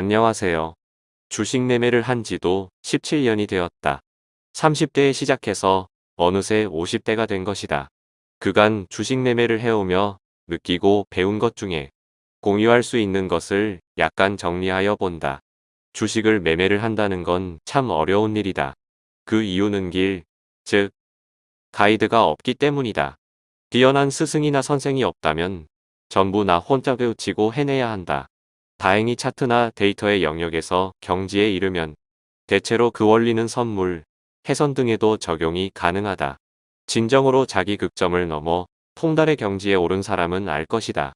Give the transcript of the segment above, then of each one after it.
안녕하세요. 주식 매매를 한 지도 17년이 되었다. 30대에 시작해서 어느새 50대가 된 것이다. 그간 주식 매매를 해오며 느끼고 배운 것 중에 공유할 수 있는 것을 약간 정리하여 본다. 주식을 매매를 한다는 건 참 어려운 일이다. 그 이유는 길, 즉, 가이드가 없기 때문이다. 뛰어난 스승이나 선생이 없다면 전부 나 혼자 배우치고 해내야 한다. 다행히 차트나 데이터의 영역에서 경지에 이르면 대체로 그 원리는 선물, 해선 등에도 적용이 가능하다. 진정으로 자기 극점을 넘어 통달의 경지에 오른 사람은 알 것이다.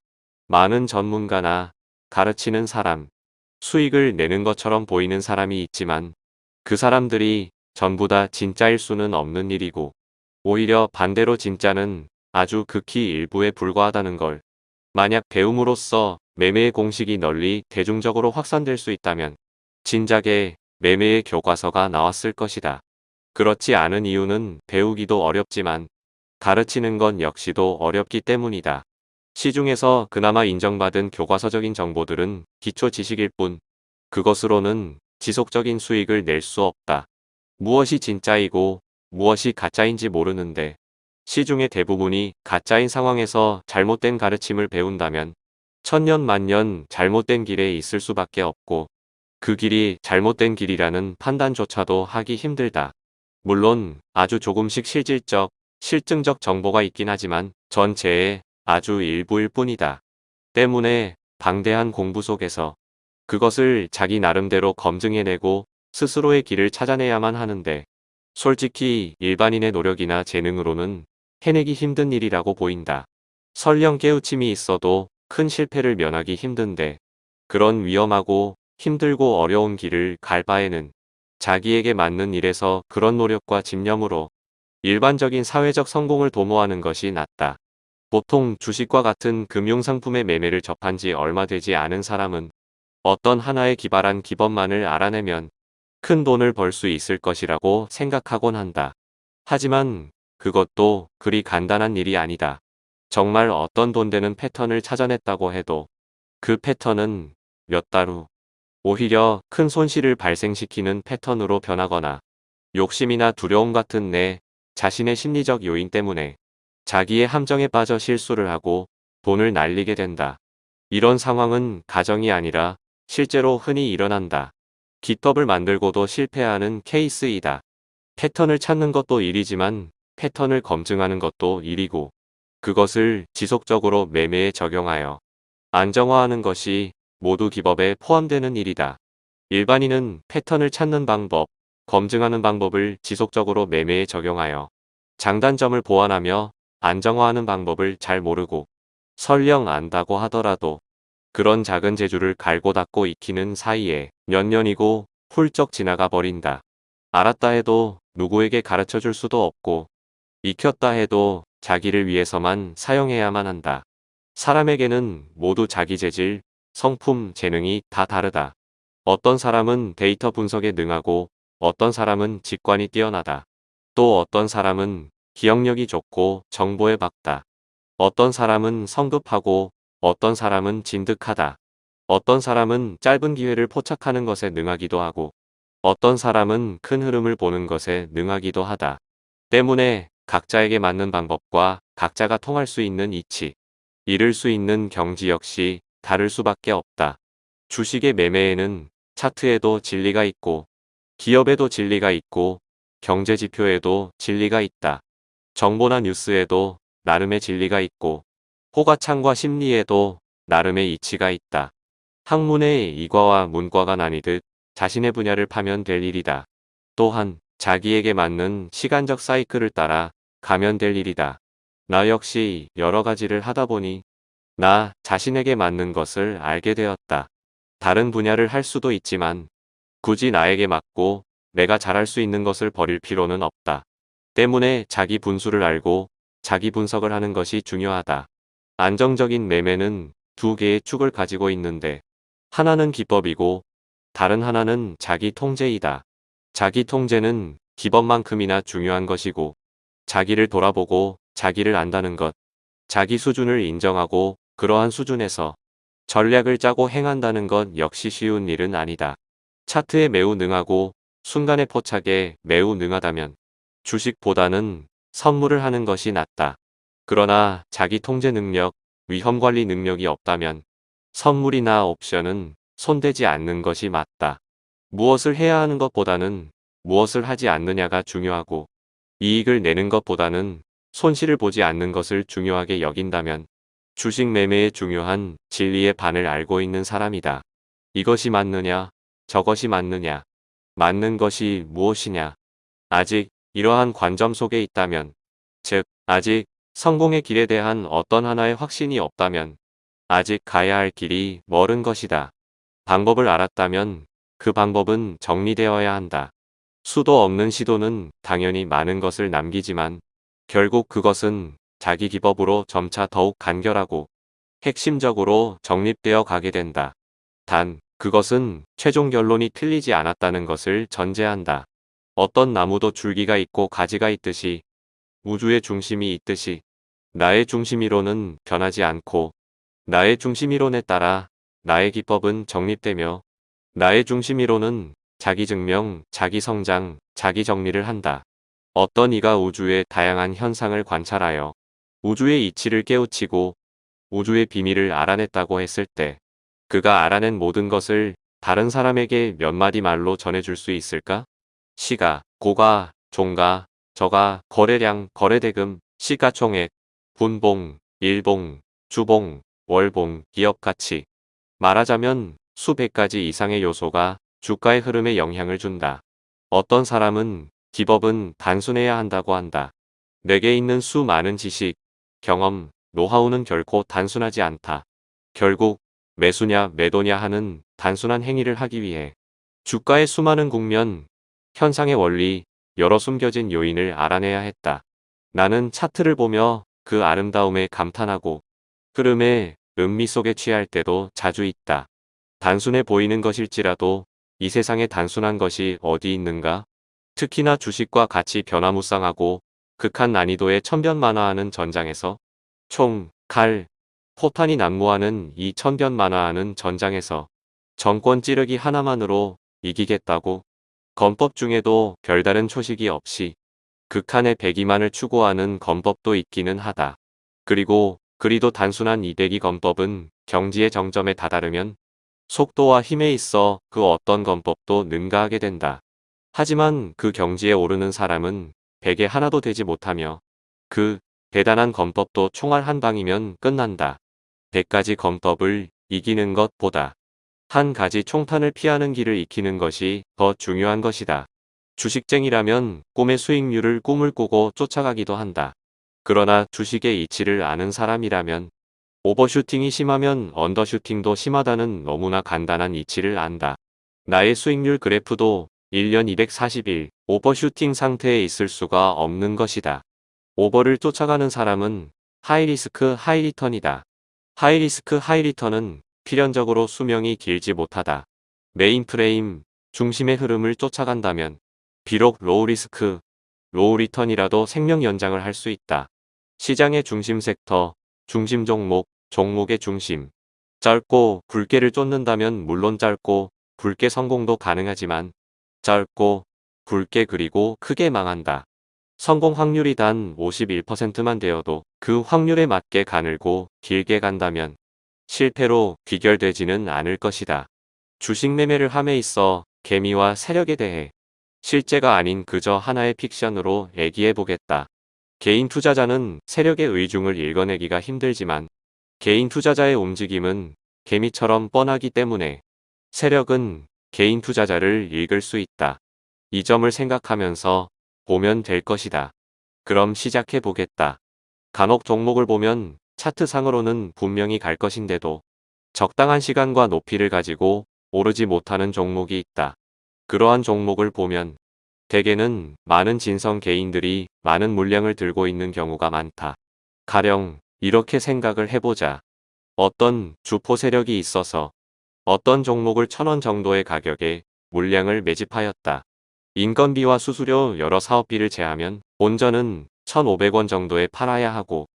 많은 전문가나 가르치는 사람, 수익을 내는 것처럼 보이는 사람이 있지만 그 사람들이 전부 다 진짜일 수는 없는 일이고 오히려 반대로 진짜는 아주 극히 일부에 불과하다는 걸 만약 배움으로써 매매의 공식이 널리 대중적으로 확산될 수 있다면 진작에 매매의 교과서가 나왔을 것이다. 그렇지 않은 이유는 배우기도 어렵지만 가르치는 건 역시도 어렵기 때문이다. 시중에서 그나마 인정받은 교과서적인 정보들은 기초 지식일 뿐 그것으로는 지속적인 수익을 낼 수 없다. 무엇이 진짜이고 무엇이 가짜인지 모르는데 시중의 대부분이 가짜인 상황에서 잘못된 가르침을 배운다면 천년 만년 잘못된 길에 있을 수밖에 없고 그 길이 잘못된 길이라는 판단조차도 하기 힘들다. 물론 아주 조금씩 실질적, 실증적 정보가 있긴 하지만 전체의 아주 일부일 뿐이다. 때문에 방대한 공부 속에서 그것을 자기 나름대로 검증해내고 스스로의 길을 찾아내야만 하는데 솔직히 일반인의 노력이나 재능으로는 해내기 힘든 일이라고 보인다. 설령 깨우침이 있어도 큰 실패를 면하기 힘든데 그런 위험하고 힘들고 어려운 길을 갈 바에는 자기에게 맞는 일에서 그런 노력과 집념으로 일반적인 사회적 성공을 도모하는 것이 낫다. 보통 주식과 같은 금융상품의 매매를 접한 지 얼마 되지 않은 사람은 어떤 하나의 기발한 기법만을 알아내면 큰 돈을 벌 수 있을 것이라고 생각하곤 한다. 하지만 그것도 그리 간단한 일이 아니다. 정말 어떤 돈 되는 패턴을 찾아냈다고 해도 그 패턴은 몇 달 후 오히려 큰 손실을 발생시키는 패턴으로 변하거나 욕심이나 두려움 같은 내 자신의 심리적 요인 때문에 자기의 함정에 빠져 실수를 하고 돈을 날리게 된다. 이런 상황은 가정이 아니라 실제로 흔히 일어난다. 기법을 만들고도 실패하는 케이스이다. 패턴을 찾는 것도 일이지만 패턴을 검증하는 것도 일이고 그것을 지속적으로 매매에 적용하여 안정화하는 것이 모두 기법에 포함되는 일이다. 일반인은 패턴을 찾는 방법, 검증하는 방법을 지속적으로 매매에 적용하여 장단점을 보완하며 안정화하는 방법을 잘 모르고 설령 안다고 하더라도 그런 작은 재주를 갈고 닦고 익히는 사이에 몇 년이고 훌쩍 지나가 버린다. 알았다 해도 누구에게 가르쳐 줄 수도 없고 익혔다 해도 자기를 위해서만 사용해야만 한다. 사람에게는 모두 자기 재질, 성품, 재능이 다 다르다. 어떤 사람은 데이터 분석에 능하고 어떤 사람은 직관이 뛰어나다. 또 어떤 사람은 기억력이 좋고 정보에 박다. 어떤 사람은 성급하고 어떤 사람은 진득하다. 어떤 사람은 짧은 기회를 포착하는 것에 능하기도 하고 어떤 사람은 큰 흐름을 보는 것에 능하기도 하다. 때문에 각자에게 맞는 방법과 각자가 통할 수 있는 이치, 이룰 수 있는 경지 역시 다를 수밖에 없다. 주식의 매매에는 차트에도 진리가 있고 기업에도 진리가 있고 경제 지표에도 진리가 있다. 정보나 뉴스에도 나름의 진리가 있고 호가창과 심리에도 나름의 이치가 있다. 학문의 이과와 문과가 나뉘듯 자신의 분야를 파면 될 일이다. 또한 자기에게 맞는 시간적 사이클을 따라 가면 될 일이다. 나 역시 여러 가지를 하다 보니 나 자신에게 맞는 것을 알게 되었다. 다른 분야를 할 수도 있지만 굳이 나에게 맞고 내가 잘할 수 있는 것을 버릴 필요는 없다. 때문에 자기 분수를 알고 자기 분석을 하는 것이 중요하다. 안정적인 매매는 두 개의 축을 가지고 있는데 하나는 기법이고 다른 하나는 자기 통제이다. 자기 통제는 기법만큼이나 중요한 것이고 자기를 돌아보고 자기를 안다는 것, 자기 수준을 인정하고 그러한 수준에서 전략을 짜고 행한다는 건 역시 쉬운 일은 아니다. 차트에 매우 능하고 순간의 포착에 매우 능하다면 주식보다는 선물을 하는 것이 낫다. 그러나 자기 통제 능력, 위험 관리 능력이 없다면 선물이나 옵션은 손대지 않는 것이 맞다. 무엇을 해야 하는 것보다는 무엇을 하지 않느냐가 중요하고 이익을 내는 것보다는 손실을 보지 않는 것을 중요하게 여긴다면 주식 매매의 중요한 진리의 반을 알고 있는 사람이다. 이것이 맞느냐, 저것이 맞느냐, 맞는 것이 무엇이냐. 아직 이러한 관점 속에 있다면, 즉, 아직 성공의 길에 대한 어떤 하나의 확신이 없다면, 아직 가야 할 길이 멀은 것이다. 방법을 알았다면 그 방법은 정리되어야 한다. 수도 없는 시도는 당연히 많은 것을 남기지만 결국 그것은 자기 기법으로 점차 더욱 간결하고 핵심적으로 정립되어 가게 된다. 단, 그것은 최종 결론이 틀리지 않았다는 것을 전제한다. 어떤 나무도 줄기가 있고 가지가 있듯이 우주의 중심이 있듯이 나의 중심이론은 변하지 않고 나의 중심이론에 따라 나의 기법은 정립되며 나의 중심이론은 자기 증명, 자기 성장, 자기 정리를 한다. 어떤 이가 우주의 다양한 현상을 관찰하여 우주의 이치를 깨우치고 우주의 비밀을 알아냈다고 했을 때 그가 알아낸 모든 것을 다른 사람에게 몇 마디 말로 전해줄 수 있을까? 시가, 고가, 종가, 저가, 거래량, 거래대금, 시가총액, 분봉, 일봉, 주봉, 월봉, 기업가치. 말하자면 수백 가지 이상의 요소가 주가의 흐름에 영향을 준다. 어떤 사람은 기법은 단순해야 한다고 한다. 내게 있는 수많은 지식, 경험, 노하우는 결코 단순하지 않다. 결국 매수냐 매도냐 하는 단순한 행위를 하기 위해 주가의 수많은 국면, 현상의 원리, 여러 숨겨진 요인을 알아내야 했다. 나는 차트를 보며 그 아름다움에 감탄하고 흐름의 음미 속에 취할 때도 자주 있다. 단순해 보이는 것일지라도 이 세상에 단순한 것이 어디 있는가? 특히나 주식과 같이 변화무쌍하고 극한 난이도의 천변만화하는 전장에서 총, 칼, 포탄이 난무하는 이 천변만화하는 전장에서 정권 찌르기 하나만으로 이기겠다고 건법 중에도 별다른 초식이 없이 극한의 배기만을 추구하는 건법도 있기는 하다. 그리고 그리도 단순한 이대기 건법은 경지의 정점에 다다르면 속도와 힘에 있어 그 어떤 건법도 능가하게 된다. 하지만 그 경지에 오르는 사람은 백에 하나도 되지 못하며 그 대단한 건법도 총알 한 방이면 끝난다. 백가지 건법을 이기는 것보다 한 가지 총탄을 피하는 길을 익히는 것이 더 중요한 것이다. 주식쟁이라면 꿈의 수익률을 꿈을 꾸고 쫓아가기도 한다. 그러나 주식의 이치를 아는 사람이라면 오버슈팅이 심하면 언더슈팅도 심하다는 너무나 간단한 이치를 안다. 나의 수익률 그래프도 1년 240일 오버슈팅 상태에 있을 수가 없는 것이다. 오버를 쫓아가는 사람은 하이리스크 하이리턴이다. high risk high return은 필연적으로 수명이 길지 못하다. main frame, 중심의 흐름을 쫓아간다면 비록 low risk, low return이라도 생명 연장을 할 수 있다. 시장의 중심 섹터, 중심 종목, 종목의 중심. 짧고 굵게를 쫓는다면 물론 짧고 굵게 성공도 가능하지만 짧고 굵게 그리고 크게 망한다. 성공 확률이 단 51%만 되어도 그 확률에 맞게 가늘고 길게 간다면 실패로 귀결되지는 않을 것이다. 주식 매매를 함에 있어 개미와 세력에 대해 실제가 아닌 그저 하나의 픽션으로 얘기해 보겠다. 개인 투자자는 세력의 의중을 읽어내기가 힘들지만 개인 투자자의 움직임은 개미처럼 뻔하기 때문에 세력은 개인 투자자를 읽을 수 있다. 이 점을 생각하면서 보면 될 것이다. 그럼 시작해 보겠다. 간혹 종목을 보면 차트상으로는 분명히 갈 것인데도 적당한 시간과 높이를 가지고 오르지 못하는 종목이 있다. 그러한 종목을 보면 대개는 많은 진성 개인들이 많은 물량을 들고 있는 경우가 많다. 가령 이렇게 생각을 해보자. 어떤 주포 세력이 있어서 어떤 종목을 천 원 정도의 가격에 물량을 매집하였다. 인건비와 수수료 여러 사업비를 제하면 본전은 1,500원 정도에 팔아야 하고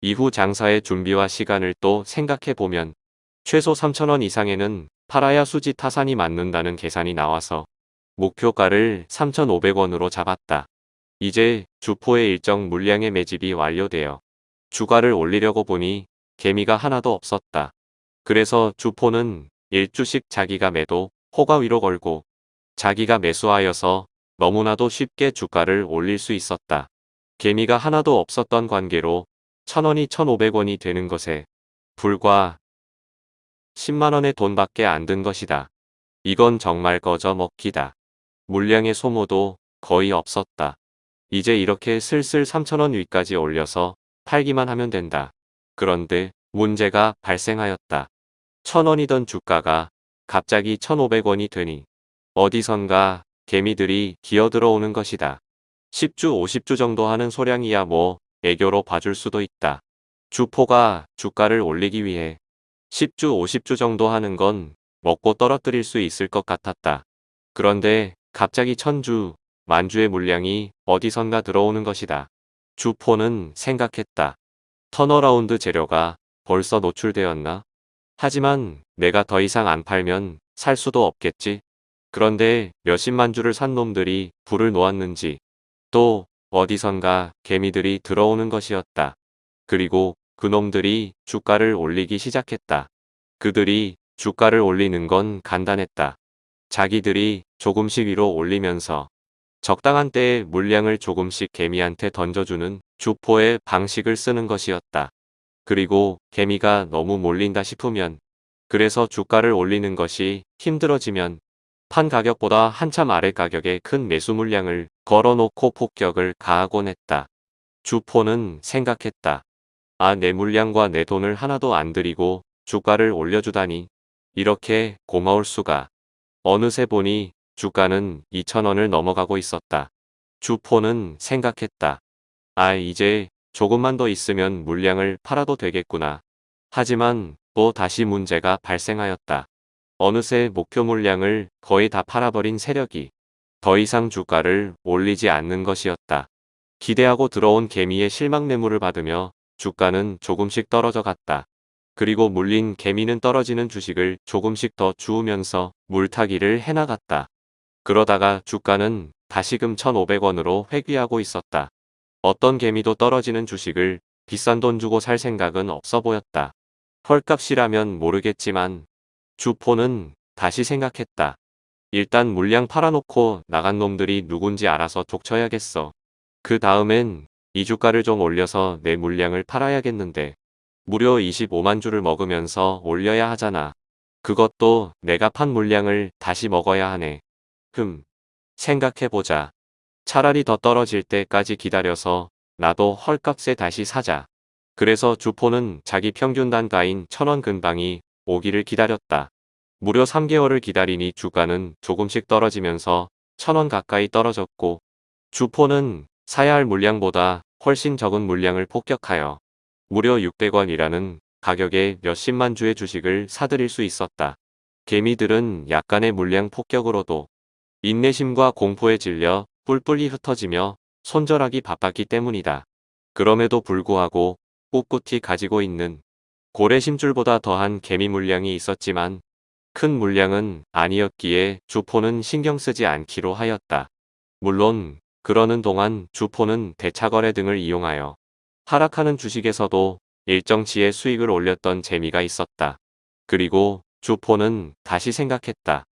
이후 장사의 준비와 시간을 또 생각해 보면 최소 3천원 이상에는 팔아야 수지 타산이 맞는다는 계산이 나와서 목표가를 3,500원으로 잡았다. 이제 주포의 일정 물량의 매집이 완료되어 주가를 올리려고 보니 개미가 하나도 없었다. 그래서 주포는 1주씩 자기가 매도 호가 위로 걸고 자기가 매수하여서 너무나도 쉽게 주가를 올릴 수 있었다. 개미가 하나도 없었던 관계로 1000원이 1500원이 되는 것에 불과 10만원의 돈밖에 안 든 것이다. 이건 정말 거저 먹기다. 물량의 소모도 거의 없었다. 이제 이렇게 슬슬 3천원 위까지 올려서 팔기만 하면 된다. 그런데 문제가 발생하였다. 1000원이던 주가가 갑자기 1500원이 되니 어디선가 개미들이 기어들어오는 것이다. 10주 50주 정도 하는 소량이야 뭐 애교로 봐줄 수도 있다. 주포가 주가를 올리기 위해 10주 50주 정도 하는 건 먹고 떨어뜨릴 수 있을 것 같았다. 그런데 갑자기 천주, 만주의 물량이 어디선가 들어오는 것이다. 주포는 생각했다. turnaround 재료가 벌써 노출되었나? 하지만 내가 더 이상 안 팔면 살 수도 없겠지. 그런데 몇십만 주를 산 놈들이 불을 놓았는지 또 어디선가 개미들이 들어오는 것이었다. 그리고 그놈들이 주가를 올리기 시작했다. 그들이 주가를 올리는 건 간단했다. 자기들이 조금씩 위로 올리면서 적당한 때에 물량을 조금씩 개미한테 던져주는 주포의 방식을 쓰는 것이었다. 그리고 개미가 너무 몰린다 싶으면 그래서 주가를 올리는 것이 힘들어지면 판 가격보다 한참 아래 가격에 큰 매수 물량을 걸어놓고 폭격을 가하곤 했다. 주포는 생각했다. 아, 내 물량과 내 돈을 하나도 안 들이고 주가를 올려주다니. 이렇게 고마울 수가. 어느새 보니 주가는 2천원을 넘어가고 있었다. 주포는 생각했다. 아, 이제 조금만 더 있으면 물량을 팔아도 되겠구나. 하지만 또 다시 문제가 발생하였다. 어느새 목표 물량을 거의 다 팔아버린 세력이 더 이상 주가를 올리지 않는 것이었다. 기대하고 들어온 개미의 실망 매물을 받으며 주가는 조금씩 떨어져 갔다. 그리고 물린 개미는 떨어지는 주식을 조금씩 더 주우면서 물타기를 해나갔다. 그러다가 주가는 다시금 1,500원으로 회귀하고 있었다. 어떤 개미도 떨어지는 주식을 비싼 돈 주고 살 생각은 없어 보였다. 헐값이라면 모르겠지만 주포는 다시 생각했다. 일단 물량 팔아놓고 나간 놈들이 누군지 알아서 독쳐야겠어. 그 다음엔 이 주가를 좀 올려서 내 물량을 팔아야겠는데 무려 25만 주를 먹으면서 올려야 하잖아. 그것도 내가 판 물량을 다시 먹어야 하네. 흠. 생각해보자. 차라리 더 떨어질 때까지 기다려서 나도 헐값에 다시 사자. 그래서 주포는 자기 평균 단가인 천원 근방이 오기를 기다렸다. 무려 3개월을 기다리니 주가는 조금씩 떨어지면서 천원 가까이 떨어졌고 주포는 사야 할 물량보다 훨씬 적은 물량을 폭격하여 무려 600원이라는 가격에 몇십만 주의 주식을 사들일 수 있었다. 개미들은 약간의 물량 폭격으로도 인내심과 공포에 질려 뿔뿔이 흩어지며 손절하기 바빴기 때문이다. 그럼에도 불구하고 꿋꿋이 가지고 있는 고래 심줄보다 더한 개미 물량이 있었지만 큰 물량은 아니었기에 주포는 신경 쓰지 않기로 하였다. 물론 그러는 동안 주포는 대차거래 등을 이용하여 하락하는 주식에서도 일정치의 수익을 올렸던 재미가 있었다. 그리고 주포는 다시 생각했다.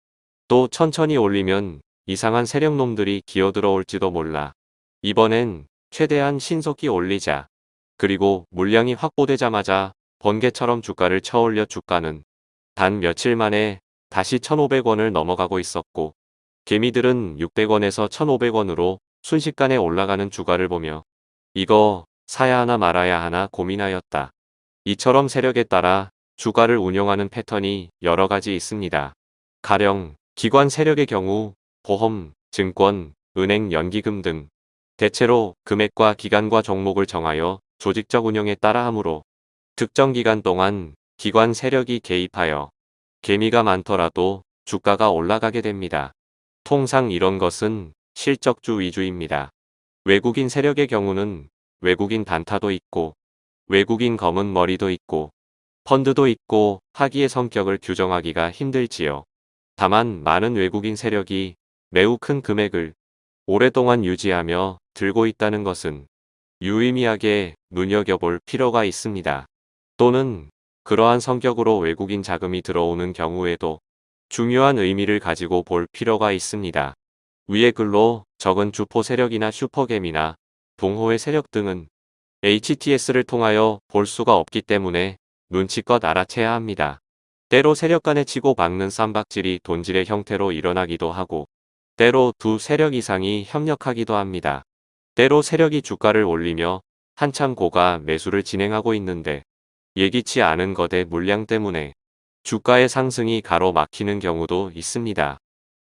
또 천천히 올리면 이상한 세력놈들이 기어들어올지도 몰라. 이번엔 최대한 신속히 올리자. 그리고 물량이 확보되자마자 번개처럼 주가를 쳐올려 주가는 단 며칠 만에 다시 1,500원을 넘어가고 있었고 개미들은 600원에서 1,500원으로 순식간에 올라가는 주가를 보며 이거 사야 하나 말아야 하나 고민하였다. 이처럼 세력에 따라 주가를 운용하는 패턴이 여러 가지 있습니다. 가령 기관 세력의 경우 보험, 증권, 은행 연기금 등 대체로 금액과 기간과 종목을 정하여 조직적 운영에 따라 하므로 특정 기간 동안 기관 세력이 개입하여 개미가 많더라도 주가가 올라가게 됩니다. 통상 이런 것은 실적주 위주입니다. 외국인 세력의 경우는 외국인 단타도 있고 외국인 검은 머리도 있고 펀드도 있고 하기의 성격을 규정하기가 힘들지요. 다만 많은 외국인 세력이 매우 큰 금액을 오랫동안 유지하며 들고 있다는 것은 유의미하게 눈여겨볼 필요가 있습니다. 또는 그러한 성격으로 외국인 자금이 들어오는 경우에도 중요한 의미를 가지고 볼 필요가 있습니다. 위의 글로 적은 주포 세력이나 슈퍼겜이나 동호회 세력 등은 HTS를 통하여 볼 수가 없기 때문에 눈치껏 알아채야 합니다. 때로 세력 간에 치고 박는 쌈박질이 돈질의 형태로 일어나기도 하고 때로 두 세력 이상이 협력하기도 합니다. 때로 세력이 주가를 올리며 한참 고가 매수를 진행하고 있는데 예기치 않은 거대 물량 때문에 주가의 상승이 가로막히는 경우도 있습니다.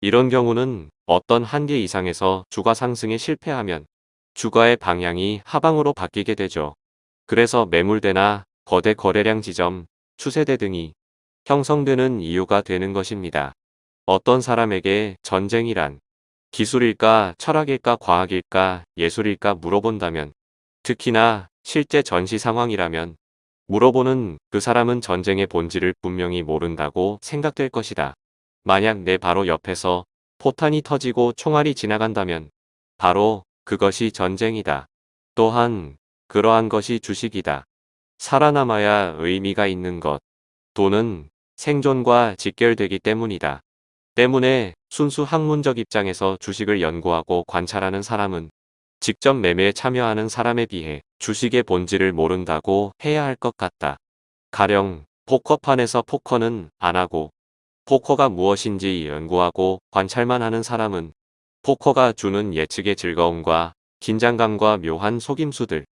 이런 경우는 어떤 한계 이상에서 주가 상승에 실패하면 주가의 방향이 하방으로 바뀌게 되죠. 그래서 매물대나 거대 거래량 지점, 추세대 등이 형성되는 이유가 되는 것입니다. 어떤 사람에게 전쟁이란 기술일까 철학일까 과학일까 예술일까 물어본다면 특히나 실제 전시 상황이라면 물어보는 그 사람은 전쟁의 본질을 분명히 모른다고 생각될 것이다. 만약 내 바로 옆에서 포탄이 터지고 총알이 지나간다면 바로 그것이 전쟁이다. 또한 그러한 것이 주식이다. 살아남아야 의미가 있는 것. 돈은 생존과 직결되기 때문이다. 때문에 순수 학문적 입장에서 주식을 연구하고 관찰하는 사람은 직접 매매에 참여하는 사람에 비해 주식의 본질을 모른다고 해야 할 것 같다. 가령 포커판에서 포커는 안 하고 포커가 무엇인지 연구하고 관찰만 하는 사람은 포커가 주는 예측의 즐거움과 긴장감과 묘한 속임수들,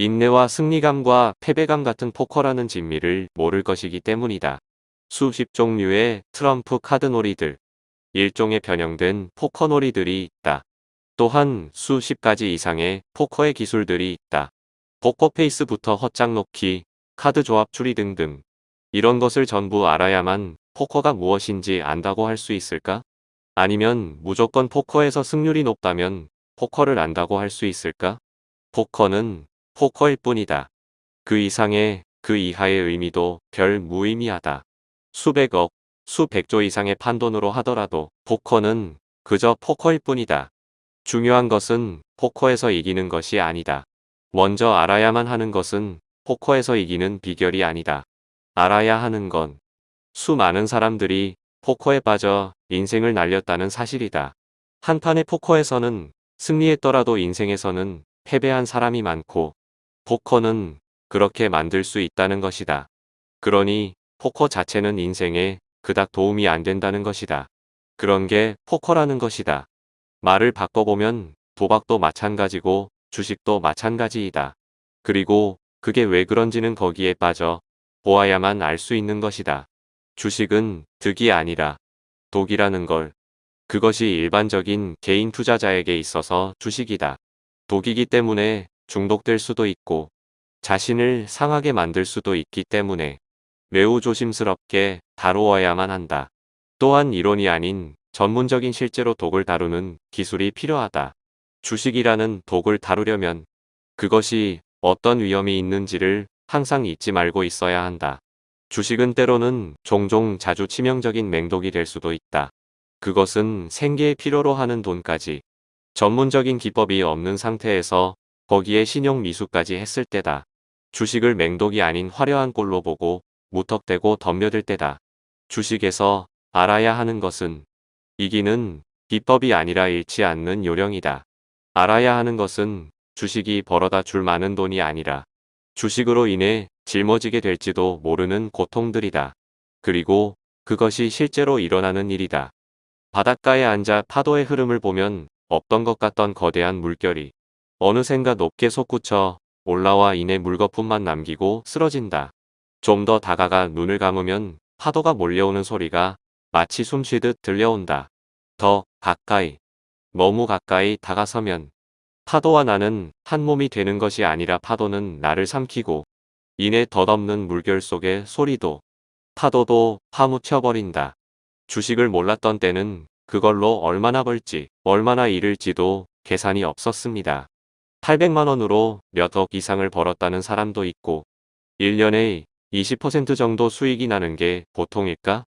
인내와 승리감과 패배감 같은 포커라는 진미를 모를 것이기 때문이다. 수십 종류의 트럼프 카드놀이들, 일종의 변형된 포커놀이들이 있다. 또한 수십 가지 이상의 포커의 기술들이 있다. 포커페이스부터 헛장 놓기, 카드 조합 추리 등등. 이런 것을 전부 알아야만 포커가 무엇인지 안다고 할 수 있을까? 아니면 무조건 포커에서 승률이 높다면 포커를 안다고 할 수 있을까? 포커는 포커일 뿐이다. 그 이상의 그 이하의 의미도 별 무의미하다. 수백억, 수백조 이상의 판돈으로 하더라도 포커는 그저 포커일 뿐이다. 중요한 것은 포커에서 이기는 것이 아니다. 먼저 알아야만 하는 것은 포커에서 이기는 비결이 아니다. 알아야 하는 건 수많은 사람들이 포커에 빠져 인생을 날렸다는 사실이다. 한판의 포커에서는 승리했더라도 인생에서는 패배한 사람이 많고 포커는 그렇게 만들 수 있다는 것이다. 그러니 포커 자체는 인생에 그닥 도움이 안 된다는 것이다. 그런 게 포커라는 것이다. 말을 바꿔보면 도박도 마찬가지고 주식도 마찬가지이다. 그리고 그게 왜 그런지는 거기에 빠져 보아야만 알 수 있는 것이다. 주식은 득이 아니라 독이라는 걸. 그것이 일반적인 개인 투자자에게 있어서 주식이다. 독이기 때문에 중독될 수도 있고 자신을 상하게 만들 수도 있기 때문에 매우 조심스럽게 다루어야만 한다. 또한 이론이 아닌 전문적인 실제로 독을 다루는 기술이 필요하다. 주식이라는 독을 다루려면 그것이 어떤 위험이 있는지를 항상 잊지 말고 있어야 한다. 주식은 때로는 종종 자주 치명적인 맹독이 될 수도 있다. 그것은 생계의 필요로 하는 돈까지 전문적인 기법이 없는 상태에서 거기에 신용 미수까지 했을 때다. 주식을 맹독이 아닌 화려한 꼴로 보고 무턱대고 덤벼들 때다. 주식에서 알아야 하는 것은 이기는 비법이 아니라 잃지 않는 요령이다. 알아야 하는 것은 주식이 벌어다 줄 많은 돈이 아니라 주식으로 인해 짊어지게 될지도 모르는 고통들이다. 그리고 그것이 실제로 일어나는 일이다. 바닷가에 앉아 파도의 흐름을 보면 없던 것 같던 거대한 물결이 어느샌가 높게 솟구쳐 올라와 이내 물거품만 남기고 쓰러진다. 좀 더 다가가 눈을 감으면 파도가 몰려오는 소리가 마치 숨쉬듯 들려온다. 더 가까이, 너무 가까이 다가서면 파도와 나는 한 몸이 되는 것이 아니라 파도는 나를 삼키고 이내 덧없는 물결 속의 소리도 파도도 파묻혀버린다. 주식을 몰랐던 때는 그걸로 얼마나 벌지 얼마나 잃을지도 계산이 없었습니다. 800만원으로 몇 억 이상을 벌었다는 사람도 있고 1년에 20% 정도 수익이 나는 게 보통일까?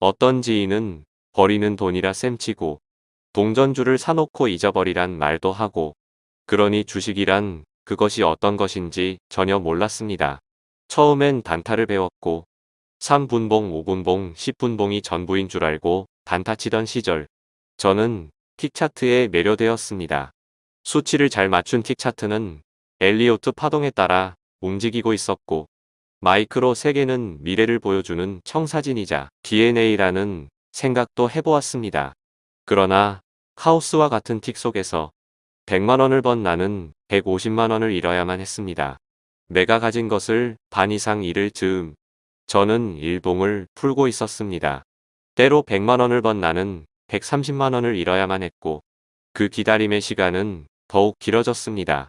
어떤 지인은 버리는 돈이라 셈치고 동전주를 사놓고 잊어버리란 말도 하고 그러니 주식이란 그것이 어떤 것인지 전혀 몰랐습니다. 처음엔 단타를 배웠고 3분봉, 5분봉, 10분봉이 전부인 줄 알고 단타 치던 시절 저는 틱차트에 매료되었습니다. 수치를 잘 맞춘 틱 차트는 엘리오트 파동에 따라 움직이고 있었고 마이크로 세계는 미래를 보여주는 청사진이자 DNA라는 생각도 해보았습니다. 그러나 카오스와 같은 틱 속에서 100만원을 번 나는 150만원을 잃어야만 했습니다. 내가 가진 것을 반 이상 잃을 즈음 저는 일봉을 풀고 있었습니다. 때로 100만원을 번 나는 130만원을 잃어야만 했고 그 기다림의 시간은 더욱 길어졌습니다.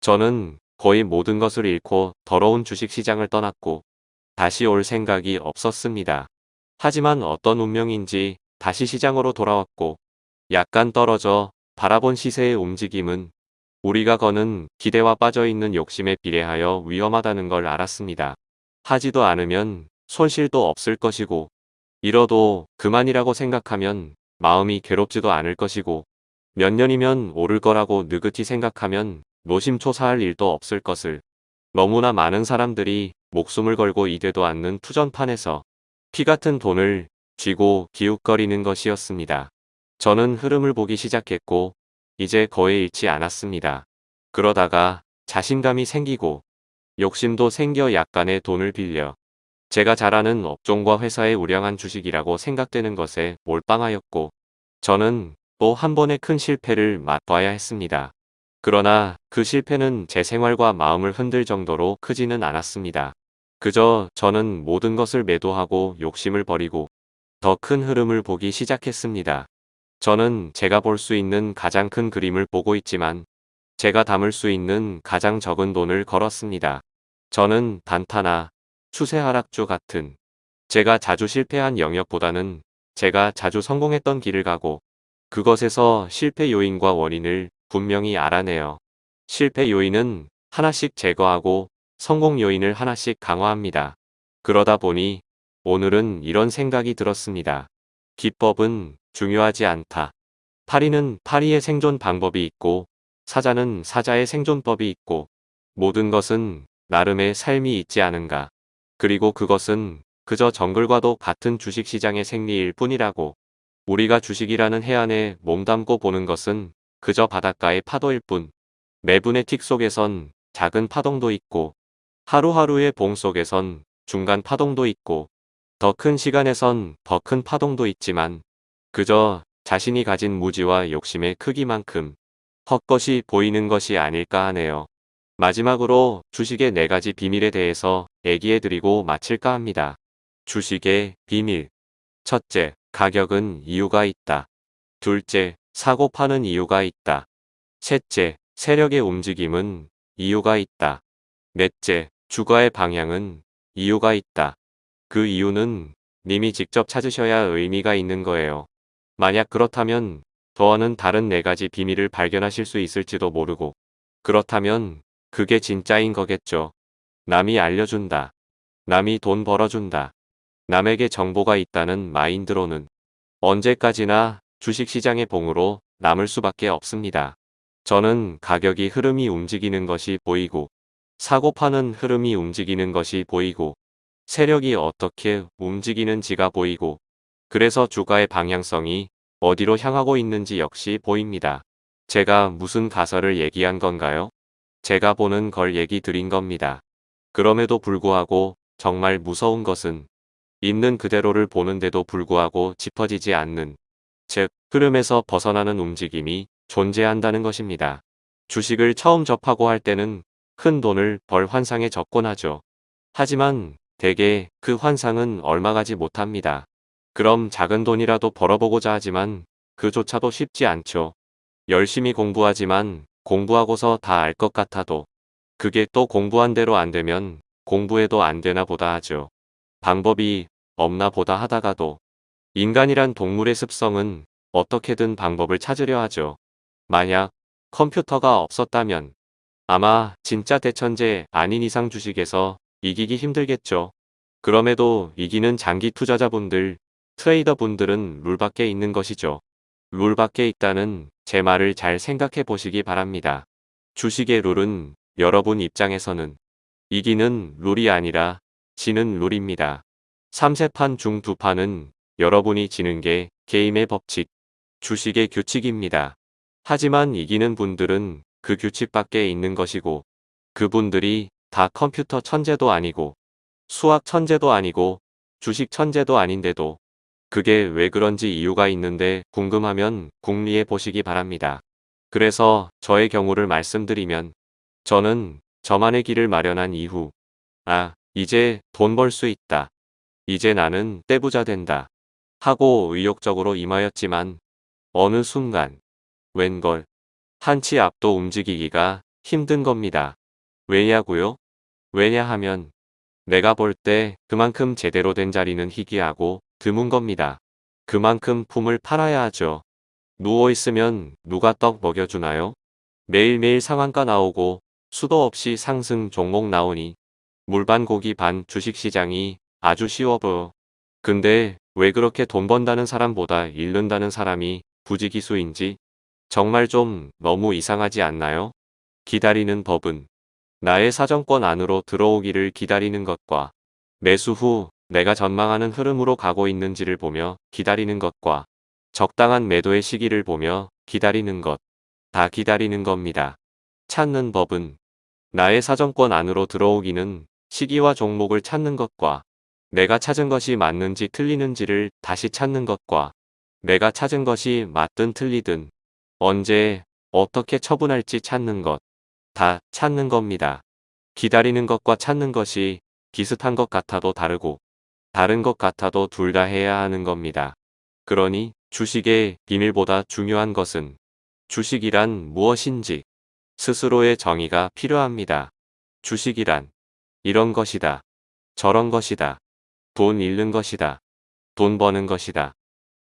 저는 거의 모든 것을 잃고 더러운 주식시장을 떠났고 다시 올 생각이 없었습니다. 하지만 어떤 운명인지 다시 시장으로 돌아왔고 약간 떨어져 바라본 시세의 움직임은 우리가 거는 기대와 빠져있는 욕심에 비례하여 위험하다는 걸 알았습니다. 하지도 않으면 손실도 없을 것이고 잃어도 그만이라고 생각하면 마음이 괴롭지도 않을 것이고 몇 년이면 오를 거라고 느긋이 생각하면 노심초사할 일도 없을 것을 너무나 많은 사람들이 목숨을 걸고 이되도 않는 투전판에서 피 같은 돈을 쥐고 기웃거리는 것이었습니다. 저는 흐름을 보기 시작했고 이제 거의 잃지 않았습니다. 그러다가 자신감이 생기고 욕심도 생겨 약간의 돈을 빌려 제가 잘 아는 업종과 회사의 우량한 주식이라고 생각되는 것에 몰빵하였고 저는 또 한 번의 큰 실패를 맛봐야 했습니다. 그러나 그 실패는 제 생활과 마음을 흔들 정도로 크지는 않았습니다. 그저 저는 모든 것을 매도하고 욕심을 버리고 더 큰 흐름을 보기 시작했습니다. 저는 제가 볼 수 있는 가장 큰 그림을 보고 있지만 제가 담을 수 있는 가장 적은 돈을 걸었습니다. 저는 단타나 추세 하락주 같은 제가 자주 실패한 영역보다는 제가 자주 성공했던 길을 가고 그것에서 실패 요인과 원인을 분명히 알아내요. 실패 요인은 하나씩 제거하고 성공 요인을 하나씩 강화합니다. 그러다 보니 오늘은 이런 생각이 들었습니다. 기법은 중요하지 않다. 파리는 파리의 생존 방법이 있고 사자는 사자의 생존법이 있고 모든 것은 나름의 삶이 있지 않은가. 그리고 그것은 그저 정글과도 같은 주식시장의 생리일 뿐이라고. 우리가 주식이라는 해안에 몸담고 보는 것은 그저 바닷가의 파도일 뿐. 매분의 틱 속에선 작은 파동도 있고 하루하루의 봉 속에선 중간 파동도 있고 더 큰 시간에선 더 큰 파동도 있지만 그저 자신이 가진 무지와 욕심의 크기만큼 헛것이 보이는 것이 아닐까 하네요. 마지막으로 주식의 네 가지 비밀에 대해서 얘기해드리고 마칠까 합니다. 주식의 비밀. 첫째, 가격은 이유가 있다. 둘째, 사고 파는 이유가 있다. 셋째, 세력의 움직임은 이유가 있다. 넷째, 주가의 방향은 이유가 있다. 그 이유는 님이 직접 찾으셔야 의미가 있는 거예요. 만약 그렇다면 더는 다른 네 가지 비밀을 발견하실 수 있을지도 모르고 그렇다면 그게 진짜인 거겠죠. 남이 알려준다. 남이 돈 벌어준다. 남에게 정보가 있다는 마인드로는 언제까지나 주식시장의 봉으로 남을 수밖에 없습니다. 저는 가격이 흐름이 움직이는 것이 보이고 사고 파는 흐름이 움직이는 것이 보이고 세력이 어떻게 움직이는지가 보이고 그래서 주가의 방향성이 어디로 향하고 있는지 역시 보입니다. 제가 무슨 가설을 얘기한 건가요? 제가 보는 걸 얘기 드린 겁니다. 그럼에도 불구하고 정말 무서운 것은 있는 그대로를 보는데도 불구하고 짚어지지 않는 즉 흐름에서 벗어나는 움직임이 존재한다는 것입니다. 주식을 처음 접하고 할 때는 큰 돈을 벌 환상에 접곤하죠. 하지만 대개 그 환상은 얼마 가지 못합니다. 그럼 작은 돈이라도 벌어보고자 하지만 그조차도 쉽지 않죠. 열심히 공부하지만 공부하고서 다 알 것 같아도 그게 또 공부한 대로 안 되면 공부해도 안 되나 보다 하죠. 방법이 없나 보다 하다가도 인간이란 동물의 습성은 어떻게든 방법을 찾으려 하죠. 만약 컴퓨터가 없었다면 아마 진짜 대천재 아닌 이상 주식에서 이기기 힘들겠죠. 그럼에도 이기는 장기 투자자분들, 트레이더분들은 룰 밖에 있는 것이죠. 룰 밖에 있다는 제 말을 잘 생각해 보시기 바랍니다. 주식의 룰은 여러분 입장에서는 이기는 룰이 아니라 지는 룰입니다. 3세판 중 2판은 여러분이 지는 게 게임의 법칙, 주식의 규칙입니다. 하지만 이기는 분들은 그 규칙 밖에 있는 것이고 그분들이 다 컴퓨터 천재도 아니고 수학 천재도 아니고 주식 천재도 아닌데도 그게 왜 그런지 이유가 있는데 궁금하면 궁리해 보시기 바랍니다. 그래서 저의 경우를 말씀드리면 저는 저만의 길을 마련한 이후 아 이제 돈 벌 수 있다. 이제 나는 떼부자 된다. 하고 의욕적으로 임하였지만 어느 순간 웬걸 한치 앞도 움직이기가 힘든 겁니다. 왜냐고요? 왜냐하면 내가 볼 때 그만큼 제대로 된 자리는 희귀하고 드문 겁니다. 그만큼 품을 팔아야 하죠. 누워있으면 누가 떡 먹여주나요? 매일매일 상한가 나오고 수도 없이 상승 종목 나오니 물반 고기 반 주식시장이 아주 쉬워 보여. 근데 왜 그렇게 돈 번다는 사람보다 잃는다는 사람이 부지기수인지 정말 좀 너무 이상하지 않나요? 기다리는 법은 나의 사정권 안으로 들어오기를 기다리는 것과 매수 후 내가 전망하는 흐름으로 가고 있는지를 보며 기다리는 것과 적당한 매도의 시기를 보며 기다리는 것. 다 기다리는 겁니다. 찾는 법은 나의 사정권 안으로 들어오기는 시기와 종목을 찾는 것과 내가 찾은 것이 맞는지 틀리는지를 다시 찾는 것과 내가 찾은 것이 맞든 틀리든 언제 어떻게 처분할지 찾는 것. 다 찾는 겁니다. 기다리는 것과 찾는 것이 비슷한 것 같아도 다르고 다른 것 같아도 둘 다 해야 하는 겁니다. 그러니 주식의 비밀보다 중요한 것은 주식이란 무엇인지 스스로의 정의가 필요합니다. 주식이란 이런 것이다. 저런 것이다. 돈 잃는 것이다. 돈 버는 것이다.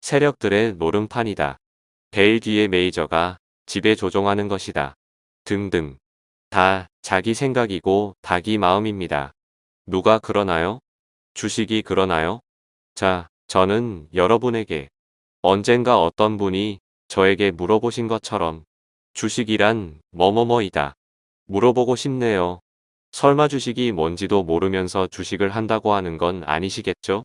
세력들의 노름판이다. 뒤의 메이저가 지배 조종하는 것이다. 등등. 다 자기 생각이고 닭이 마음입니다. 누가 그러나요? 주식이 그러나요? 자, 저는 여러분에게 언젠가 어떤 분이 저에게 물어보신 것처럼 주식이란 뭐뭐뭐이다. 물어보고 싶네요. 설마 주식이 뭔지도 모르면서 주식을 한다고 하는 건 아니시겠죠?